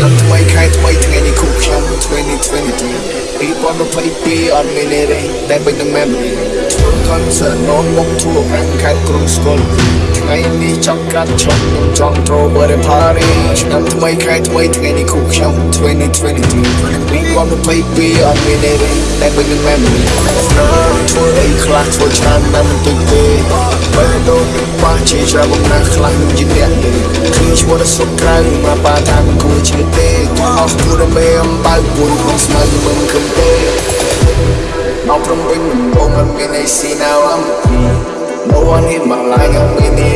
ដល់ថ្មីខែថ្មីថ្ងៃនេះគូខ្ញុំ2023 2022អត់មានរេតែបិទនឹង memory ធ្វើ concert នោមមកធ្វើប្រាំងខែក្រុងស្គាល់ថ្ងៃនេះចង់កាត់ឆ្លងខ្ញុំចង់ចូលបរិ party ឆ្នាំថ្មីខែថ្មីថ្ងៃនេះគូខ្ញុំ2023 2022អត់មានរេតែបិទនឹង memory ធ្វើអីខ្លះធ្វើច្រើនណាស់មិនទុកទេ ជាច្រើនបំណាស់ខ្លះនឹងជាអ្នកទេគឺឈ្មោះដល់សុខក្រៅមកបាថាមិនគួរជឿទេអស់គូដើម្បីអំបើពួនក្នុងស្មៅមិនគំទេអត់ព្រមវិញមិនបងមិនមានអីស៊ីណាវ No one hit my line, I'm in it.